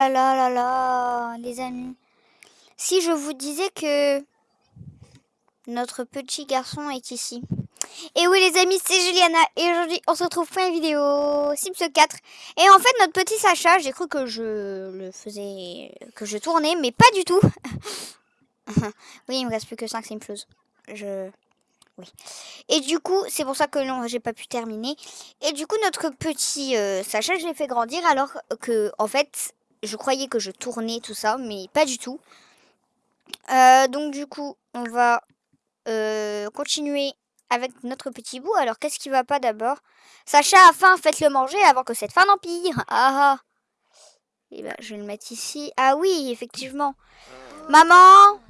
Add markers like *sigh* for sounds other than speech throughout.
là là là là, les amis. Si je vous disais que notre petit garçon est ici. Et oui les amis, c'est Juliana et aujourd'hui on se retrouve pour une vidéo Sims 4. Et en fait notre petit Sacha, j'ai cru que je le faisais, que je tournais, mais pas du tout. *laughs* oui, il me reste plus que 5 Sims. Je... Oui. Et du coup, c'est pour ça que non, j'ai pas pu terminer. Et du coup, notre petit euh, Sacha, je l'ai fait grandir alors que, en fait, je croyais que je tournais tout ça, mais pas du tout. Euh, donc du coup, on va euh, continuer avec notre petit bout. Alors, qu'est-ce qui va pas d'abord? Sacha a faim, faites-le manger avant que cette faim n'empire. Ah ah Et eh ben, je vais le mettre ici. Ah oui, effectivement. Maman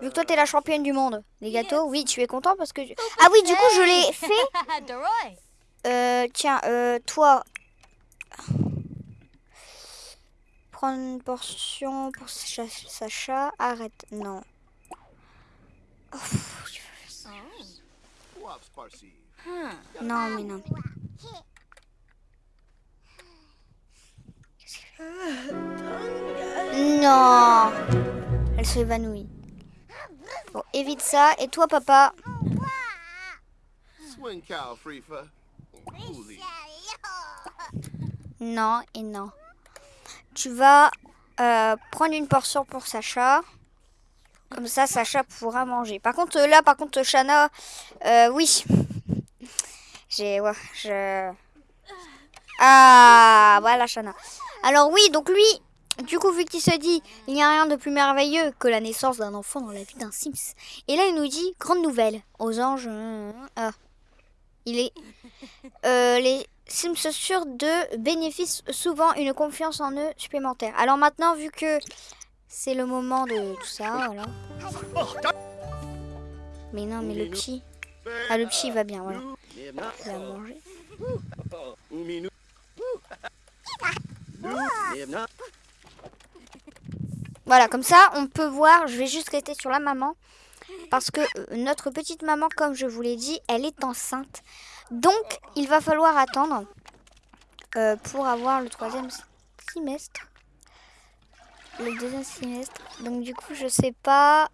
Vu que toi, t'es la championne du monde. Les gâteaux, oui, tu es content parce que... Ah oui, du coup, je l'ai fait. *laughs* Euh, tiens, euh, toi, prendre une portion pour Sacha. Arrête, non. Oh, non, mais non. Non Elle s'évanouit. Bon, évite ça. Et toi, papa? Non et non. Tu vas euh, prendre une portion pour Sacha. Comme ça, Sacha pourra manger. Par contre, là, par contre, Shana, euh, oui. J'ai, je... Ah, voilà, Shana. Alors oui, donc lui, du coup, vu qu'il se dit, il n'y a rien de plus merveilleux que la naissance d'un enfant dans la vie d'un Sims. Et là, il nous dit, grande nouvelle, aux anges, ah, il est, euh, les Sims sûrs de bénéficient souvent une confiance en eux supplémentaire. Alors maintenant, vu que c'est le moment de tout ça, voilà. Mais non, mais le petit... Ah, le petit, va bien, voilà. Il va manger. Voilà, comme ça, on peut voir, je vais juste rester sur la maman. Parce que euh, notre petite maman, comme je vous l'ai dit, elle est enceinte. Donc, il va falloir attendre euh, pour avoir le troisième semestre. Le deuxième semestre. Donc, du coup, je sais pas...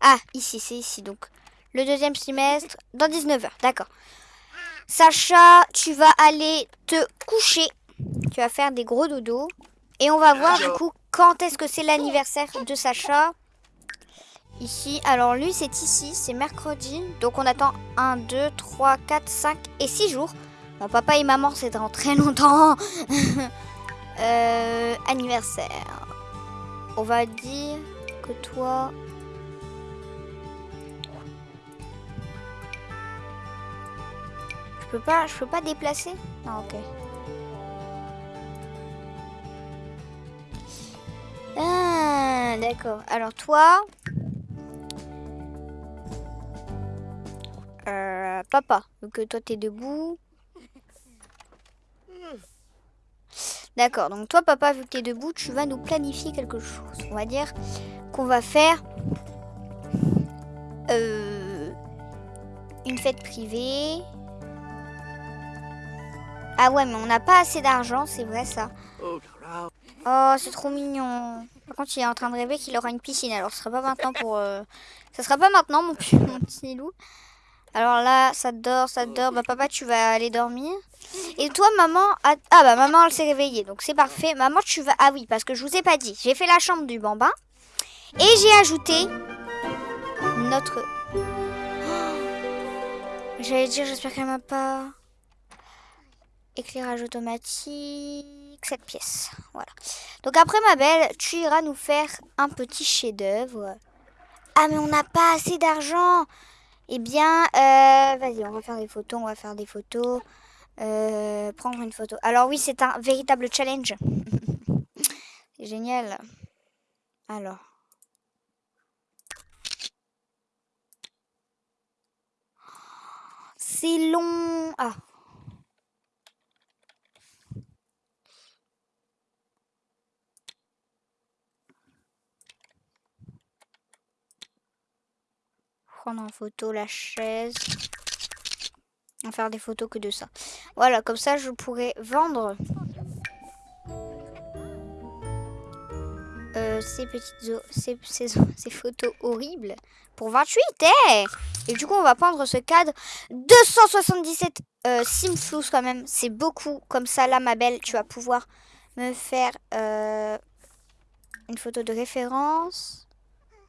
Ah, ici, c'est ici. Donc, le deuxième semestre dans 19h. D'accord. Sacha, tu vas aller te coucher. Tu vas faire des gros dodos. Et on va voir, du coup, quand est-ce que c'est l'anniversaire de Sacha. Ici, alors lui c'est ici, c'est mercredi. Donc on attend 1, 2, 3, 4, 5 et 6 jours. Papa et maman c'est dans très longtemps. *laughs* euh, anniversaire. On va dire que toi... Je peux pas, je peux pas déplacer? Ah ok. Ah, d'accord. Alors toi, papa, donc toi t'es debout. D'accord, donc toi papa, vu que t'es debout, tu vas nous planifier quelque chose. On va dire qu'on va faire euh, une fête privée. Ah ouais, mais on n'a pas assez d'argent, c'est vrai ça. Oh, c'est trop mignon. Par contre, il est en train de rêver qu'il aura une piscine. Alors, ce sera pas maintenant pour... Euh... Ça sera pas maintenant, mon, mon petit loup. Alors là, ça dort, ça dort. Bah papa, tu vas aller dormir. Et toi, maman... Ah bah maman, elle s'est réveillée. Donc c'est parfait. Maman, tu vas... Ah oui, parce que je vous ai pas dit. J'ai fait la chambre du bambin. Et j'ai ajouté notre... *gasps* J'allais dire, j'espère qu'elle m'a pas... Éclairage automatique, cette pièce. Voilà. Donc après, ma belle, tu iras nous faire un petit chef-d'œuvre. Ah, mais on n'a pas assez d'argent eh bien, euh, vas-y, on va faire des photos, on va faire des photos. Euh, prendre une photo. Alors oui, c'est un véritable challenge. *laughs* c'est génial. Alors. C'est long. Ah, prendre en photo la chaise. On faire des photos que de ça. Voilà, comme ça je pourrais vendre. euh, ces petites ces, ces, photos horribles pour 28 eh Et du coup, on va prendre ce cadre. 277 euh, quand même. C'est beaucoup. Comme ça, là, ma belle, tu vas pouvoir me faire euh, une photo de référence.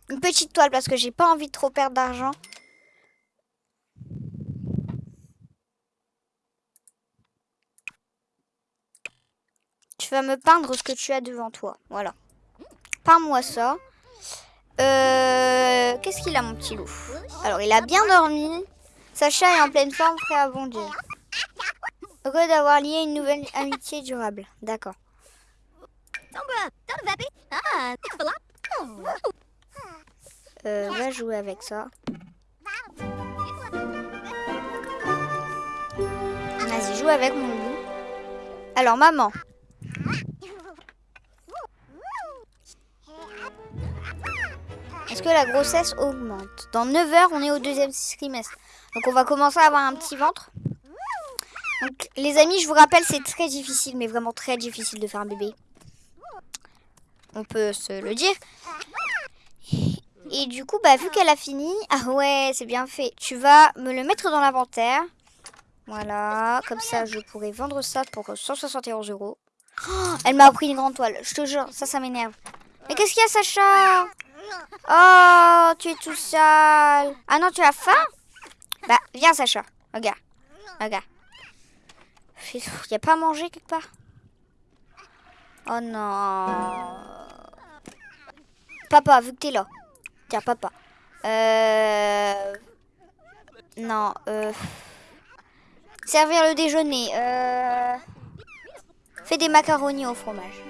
Une petite toile parce que j'ai pas envie de trop perdre d'argent. Tu vas me peindre ce que tu as devant toi. Voilà. Peins-moi ça. Euh, Qu'est-ce qu'il a, mon petit loup? Alors, il a bien dormi. Sacha est en pleine forme, prêt à bondir. Heureux d'avoir lié une nouvelle amitié durable. D'accord. Euh, va jouer avec ça. Vas-y, joue avec mon loup. Alors, maman. Est-ce que la grossesse augmente? Dans 9 heures, on est au deuxième trimestre. Donc, on va commencer à avoir un petit ventre. Donc, les amis, je vous rappelle, c'est très difficile, mais vraiment très difficile de faire un bébé. On peut se le dire. Et du coup, bah, vu qu'elle a fini... *laughs* Ah ouais, c'est bien fait. Tu vas me le mettre dans l'inventaire. Voilà, comme ça, je pourrais vendre ça pour 171 euros. *gasps* Elle m'a pris une grande toile, je te jure, ça, ça m'énerve. Mais qu'est-ce qu'il y a, Sacha? Oh, tu es tout sale. Ah non, tu as faim? Bah, viens, Sacha. Regarde, regarde. Il n'y a pas à manger quelque part? Oh non. Papa, vu que t'es là. Tiens, papa. Euh... Non, euh... Servir le déjeuner. Euh... Fais des macaronis au fromage.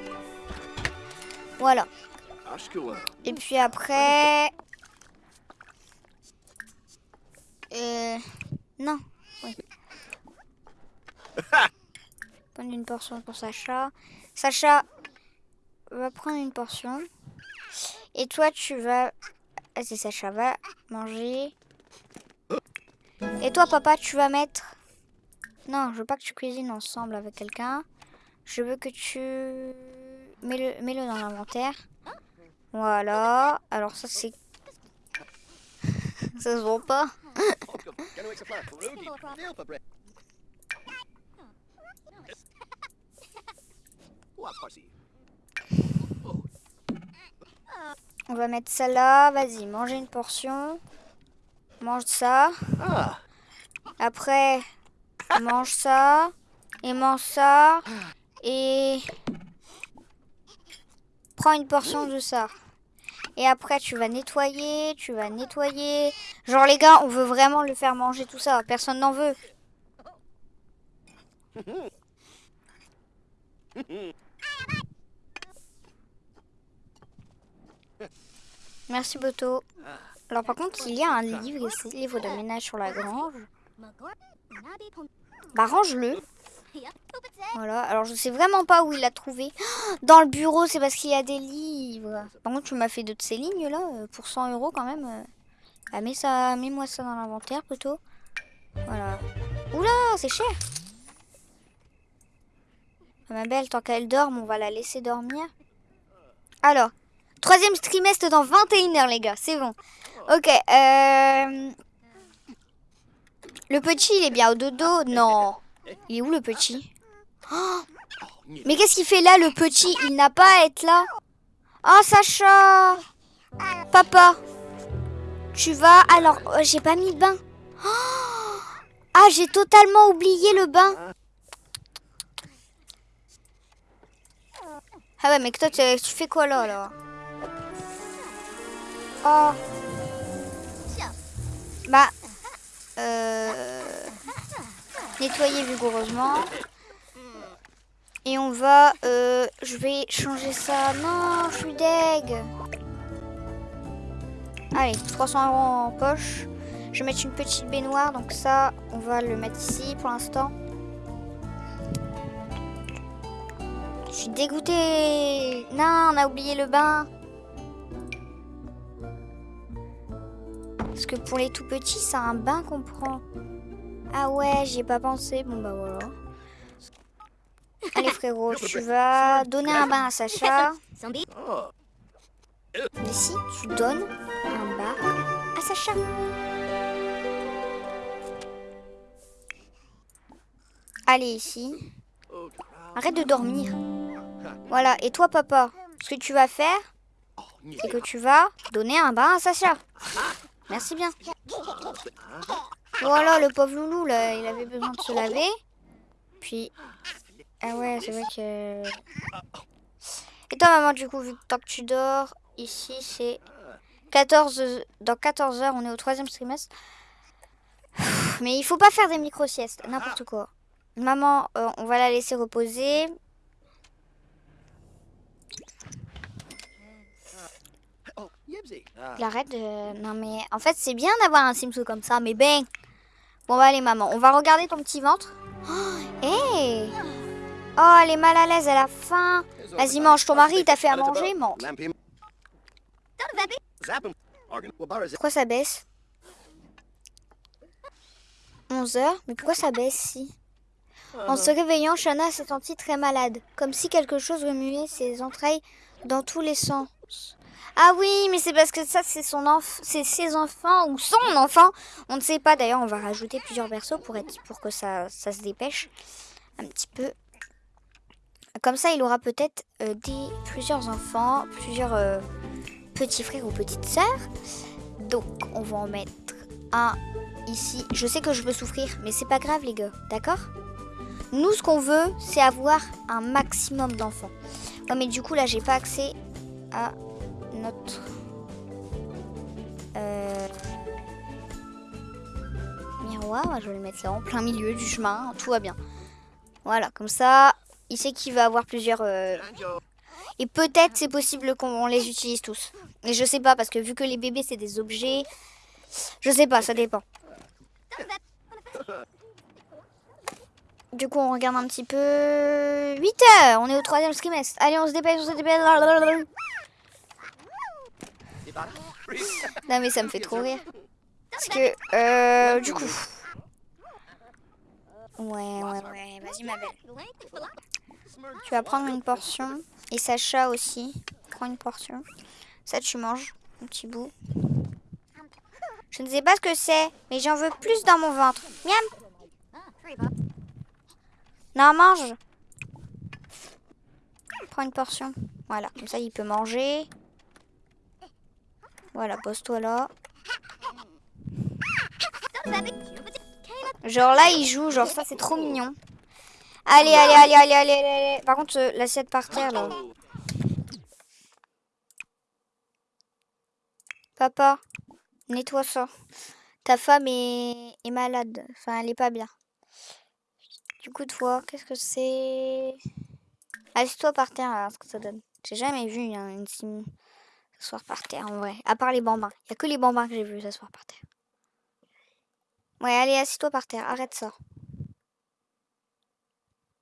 Voilà. Et puis après... Euh... Non. Oui. *laughs* Prendre une portion pour Sacha. Sacha va prendre une portion. Et toi, tu vas... Ah, c'est Sacha, va manger. Et toi, papa, tu vas mettre... Non, je veux pas que tu cuisines ensemble avec quelqu'un. Je veux que tu... Mets-le mets -le dans l'inventaire. Voilà. Alors ça, c'est... *laughs* ça se voit pas. *laughs* *laughs* On va mettre ça là. Vas-y, mangez une portion. Mange ça. Après, mange ça. Et mange ça. Et prends une portion de ça. Et après, tu vas nettoyer, tu vas nettoyer. Genre, les gars, on veut vraiment le faire manger tout ça. Personne n'en veut. *laughs* Merci Boto. Alors par contre, il y a un livre ici, livre de ménage sur la grange. Bah range-le. Voilà, alors je sais vraiment pas où il l'a trouvé. *gasps* Dans le bureau, c'est parce qu'il y a des livres. Par contre, tu m'as fait de ces lignes là, euh, pour 100 euros quand même. Euh. Ah, mets ça, mets-moi ça dans l'inventaire plutôt. Voilà. Oula, c'est cher. Ah, ma belle, tant qu'elle dorme, on va la laisser dormir. Alors, troisième trimestre dans 21 heures, les gars, c'est bon. Ok, euh... Le petit, il est bien au dodo? Non. Il est où le petit? Oh Mais qu'est-ce qu'il fait là, le petit? Il n'a pas à être là. Oh, Sacha Papa Tu vas... Alors, oh, j'ai pas mis le bain. Oh ah, j'ai totalement oublié le bain. Ah ouais, mais toi, tu, fais quoi là, là Oh. Bah. Euh nettoyer vigoureusement. Et on va... Euh, je vais changer ça. Non, je suis deg. Allez, 300 euros en poche. Je vais mettre une petite baignoire. Donc ça, on va le mettre ici pour l'instant. Je suis dégoûtée. Non, on a oublié le bain. Que pour les tout petits, c'est un bain qu'on prend. Ah ouais, j'y ai pas pensé. Bon bah voilà. Allez frérot, *laughs* tu vas donner un bain à Sacha. Ici, tu donnes un bar à Sacha. Allez, ici. Arrête de dormir. Voilà, et toi, papa, ce que tu vas faire, c'est que tu vas donner un bain à Sacha. Merci bien. Voilà, le pauvre loulou, là, il avait besoin de se laver. Puis... Ah ouais, c'est vrai que... Et toi, maman, du coup, vu que tant que tu dors, ici, c'est 14... Dans 14 heures, on est au troisième trimestre. Mais il faut pas faire des micro-siestes, n'importe quoi. Maman, euh, on va la laisser reposer. Il arrête de... Non mais en fait c'est bien d'avoir un Simsou comme ça, mais ben... Bon bah allez maman, on va regarder ton petit ventre. Oh, oh elle est mal à l'aise, elle a faim. Vas-y mange, ton mari t'a fait à manger, mange. Pourquoi ça baisse? 11 heures? Mais pourquoi ça baisse si? En se réveillant, Shana s'est sentie très malade, comme si quelque chose remuait ses entrailles dans tous les sens. Ah oui, mais c'est parce que ça, c'est son enfant, c'est ses enfants ou son enfant. On ne sait pas. D'ailleurs, on va rajouter plusieurs berceaux pour que ça, se dépêche un petit peu. Comme ça, il aura peut-être euh, plusieurs enfants, plusieurs euh, petits frères ou petites sœurs. Donc, on va en mettre un ici. Je sais que je peux souffrir, mais c'est pas grave, les gars. D'accord? Nous, ce qu'on veut, c'est avoir un maximum d'enfants. Ouais, mais du coup, là, j'ai pas accès à notre euh, miroir. Je vais le mettre là en plein milieu du chemin. Tout va bien. Voilà, comme ça, il sait qu'il va avoir plusieurs... Euh, et peut-être c'est possible qu'on les utilise tous. Mais je sais pas, parce que vu que les bébés c'est des objets... Je sais pas, ça dépend. Du coup, on regarde un petit peu... 8 heures On est au troisième trimestre. Allez, on se dépêche, on se dépêche. Non mais ça me fait trop rire. Parce que, euh, du coup... Ouais, ouais, ouais. Vas-y ma belle. Tu vas prendre une portion. Et Sacha aussi. Prends une portion. Ça, tu manges. Un petit bout. Je ne sais pas ce que c'est, mais j'en veux plus dans mon ventre. Miam Non, mange Prends une portion. Voilà, comme ça, il peut manger. Voilà, pose-toi là. Genre là, il joue. Genre ça, c'est trop mignon. Allez, allez, allez, allez, allez, allez. Par contre, euh, l'assiette par terre, là. Papa, nettoie ça. Ta femme est, est malade. Enfin, elle est pas bien. Du coup, toi, qu'est-ce que c'est? Assieds-toi par terre, alors, ce que ça donne. J'ai jamais vu une sim s'asseoir par terre en vrai. À part les bambins. Il n'y a que les bambins que j'ai vu s'asseoir par terre. Ouais, allez, assis-toi par terre. Arrête ça.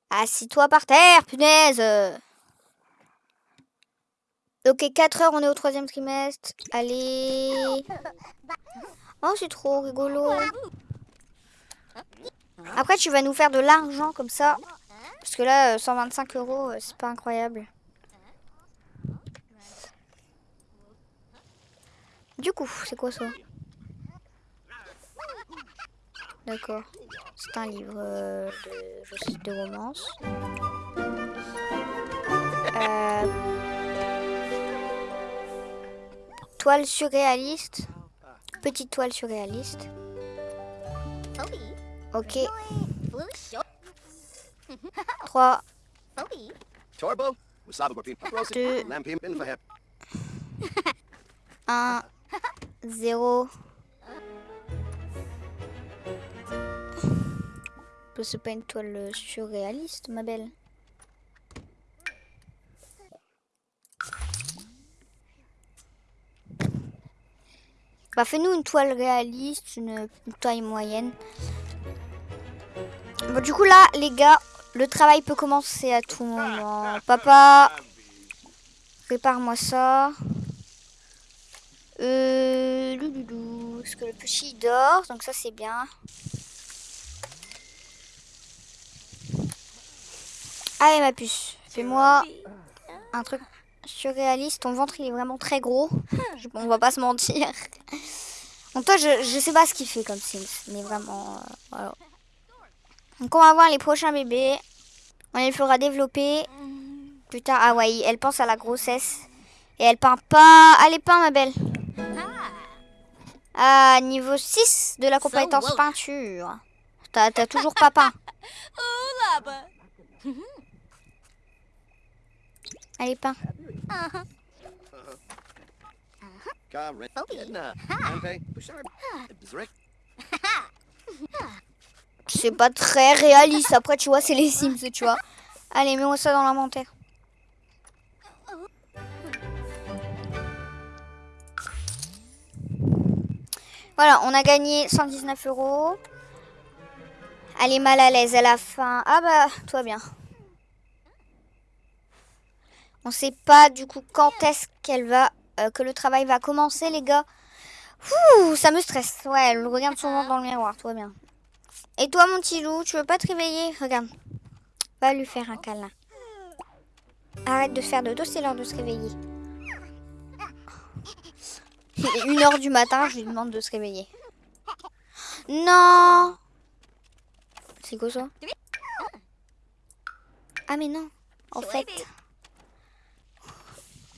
Assis-toi par terre, punaise Ok, 4 heures, on est au troisième trimestre. Allez. Oh, c'est trop rigolo. Après, tu vas nous faire de l'argent comme ça. Parce que là, 125 euh, euros, euh, c'est pas incroyable. Du coup, c'est quoi ça D'accord. C'est un livre euh, de, de romance. Euh, toile surréaliste. Petite toile surréaliste. Ok. 3 2 1 0. C'est pas une toile surréaliste, ma belle. Bah fais-nous une toile réaliste, une, taille moyenne. Bon du coup là, les gars, le travail peut commencer à tout moment. Papa, prépare-moi ça. Euh, louloulou. Parce que le petit dort, donc ça c'est bien. Allez ma puce, fais-moi un truc surréaliste. Ton ventre, il est vraiment très gros. On va pas se mentir. Donc toi, je, je sais pas ce qu'il fait comme Sims. Mais vraiment, euh, voilà. Donc on va voir les prochains bébés. On les fera développer. Plus tard, ah ouais, elle pense à la grossesse. Et elle peint pas... Allez, peins, ma belle. Ah, niveau 6 de la compétence peinture. T'as toujours pas peint. *laughs* Allez, *laughs* peins. C'est pas très réaliste. Après, tu vois, c'est les Sims, tu vois. Allez, mets-moi ça dans l'inventaire. Voilà, on a gagné 119 euros. Elle est mal à l'aise, elle a faim. Ah bah, toi bien. On sait pas du coup quand est-ce qu'elle va, euh, que le travail va commencer, les gars. Ouh, ça me stresse. Ouais, elle regarde souvent dans le miroir, toi bien. Et toi, mon petit loup, tu veux pas te réveiller? Regarde. Va lui faire un câlin. Arrête de faire de dos, c'est l'heure de se réveiller. Il est une heure du matin, je lui demande de se réveiller. Non C'est quoi ça? Ah mais non, en fait...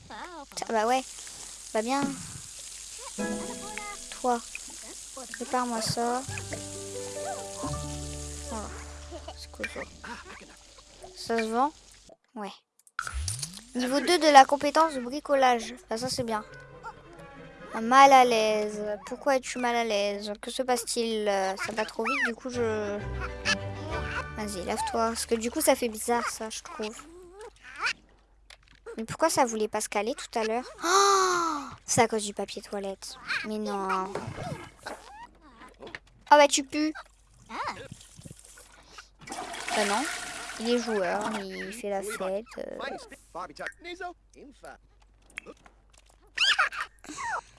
Ah bah ouais, bah bien. Toi, prépare-moi ça. Voilà. C'est quoi ça? Ça se vend? Ouais. Niveau 2 de la compétence de bricolage. Ah, ça c'est bien. Mal à l'aise. Pourquoi es-tu mal à l'aise? Que se passe-t-il? Euh, Ça va trop vite, du coup je... Vas-y, lève-toi. Parce que du coup ça fait bizarre ça, je trouve. Mais pourquoi ça voulait pas se caler tout à l'heure? Oh C'est à cause du papier toilette. Mais non. Ah bah tu pues. Bah non. Il est joueur, il fait la fête. euh. *laughs*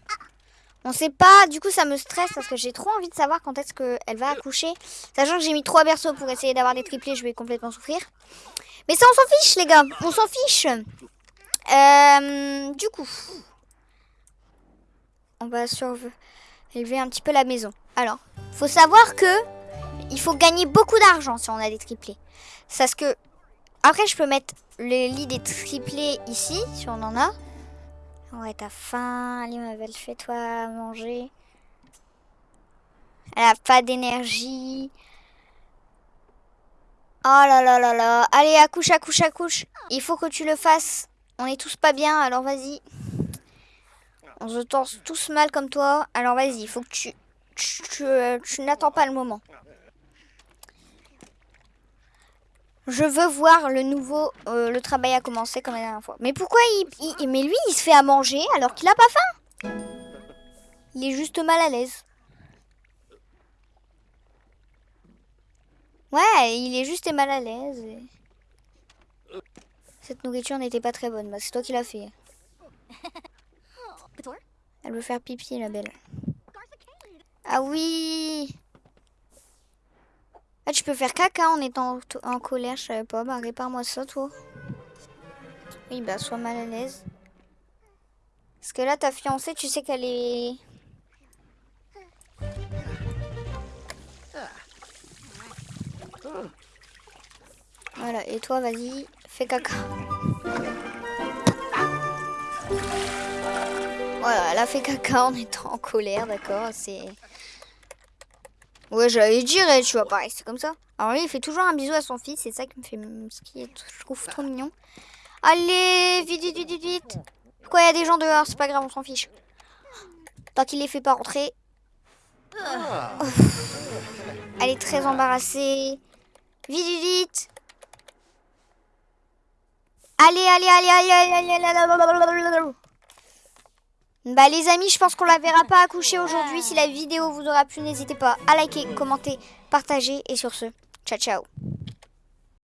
On sait pas, du coup ça me stresse parce que j'ai trop envie de savoir quand est-ce qu'elle va accoucher. Sachant que j'ai mis trois berceaux pour essayer d'avoir des triplés, je vais complètement souffrir. Mais ça on s'en fiche les gars, on s'en fiche. Euh, du coup, on va surveiller un petit peu la maison. Alors, faut savoir que il faut gagner beaucoup d'argent si on a des triplés. Parce que après je peux mettre le lit des triplés ici si on en a. Ouais, t'as faim. Allez, ma belle, fais-toi manger. Elle a pas d'énergie. Oh là là là là. Allez, accouche, accouche, accouche. Il faut que tu le fasses. On est tous pas bien, alors vas-y. On se torse tous mal comme toi. Alors vas-y, il faut que tu... Tu, tu, euh, tu n'attends pas le moment. Je veux voir le nouveau, euh, le travail a commencé comme la dernière fois. Mais pourquoi il, il- mais lui, il se fait à manger alors qu'il a pas faim? Il est juste mal à l'aise. Ouais, il est juste mal à l'aise. et- Cette nourriture n'était pas très bonne. Bah, c'est toi qui l'as fait. *laughs* Elle veut faire pipi, la belle. Ah oui peux faire caca en étant en, colère, je savais pas. Bah, répare-moi ça, toi. Oui, bah, sois mal à l'aise. Parce que là, ta fiancée, tu sais qu'elle est... Voilà, et toi, vas-y, fais caca. Voilà, elle a fait caca en étant en colère, d'accord, c'est... Ouais, j'allais dire, tu vois, pareil, c'est comme ça. Alors lui, il fait toujours un bisou à son fils, c'est ça qui me fait... Ce qui est, je trouve trop mignon. Allez, vite, vite, vite, vite, vite. Pourquoi il y a des gens dehors C'est pas grave, on s'en fiche. Tant qu'il les fait pas rentrer. Elle est très embarrassée. Vite, vite, vite. Allez, allez, allez, allez, allez, allez, allez, allez. Bah les amis, je pense qu'on la verra pas accoucher aujourd'hui. Si la vidéo vous aura plu, n'hésitez pas à liker, commenter, partager et sur ce, ciao ciao.